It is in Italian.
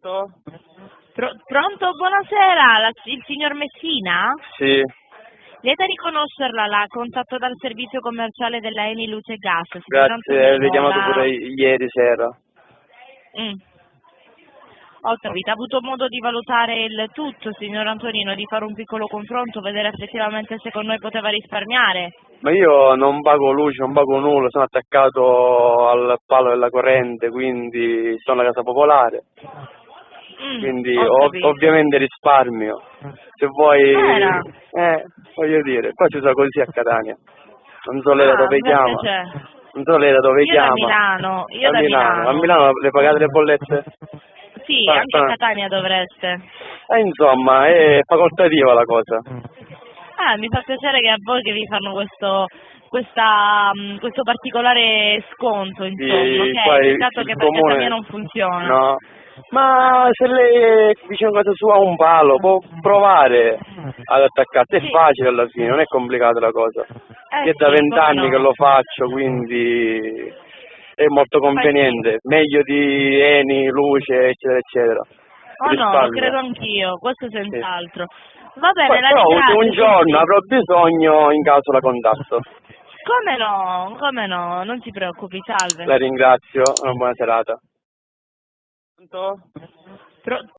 Pronto? Pro- pronto, buonasera, la- il signor Messina? Sì, Lieta di conoscerla, la contatto dal servizio commerciale della Eni Luce e Gas. signor grazie, ho chiamato la- pure ieri sera. Mm. Ho capito, ha avuto modo di valutare il tutto, signor Antonino, di fare un piccolo confronto, vedere effettivamente se con noi poteva risparmiare. Ma io non pago luce, non pago nulla, sono attaccato al palo della corrente, quindi sono alla casa popolare, quindi ho ov- ovviamente risparmio. Se vuoi... Eh, voglio dire, qua ci sono così a Catania. Non so lei da Ah, dove chiama. c'è? Non so lei da dove Io da chiama. Milano, io da Milano. Milano. A Milano le pagate le bollette? Sì, Ah, anche a ah. Catania dovreste. Eh, insomma, è facoltativa la cosa. Ah, mi fa piacere che a voi che vi fanno questo, questa, mh, questo particolare sconto, insomma, Sì, ok? qua il- Peccato che per comune- mia non funziona. No. Ma se lei è vicino a casa sua a un palo, può provare ad attaccarsi, è Sì. facile alla fine, non è complicata la cosa. Eh Io è da sì, vent'anni come no. che lo faccio, quindi è molto conveniente, meglio di Eni, luce, eccetera, eccetera. Oh no, lo Risparmio. credo anch'io, questo senz'altro. Va bene, Poi, la però ringrazio. un giorno sì. avrò bisogno in caso la contatto. Come no, come no, non si preoccupi, salve. La ringrazio, una buona serata. Pronto? Pro-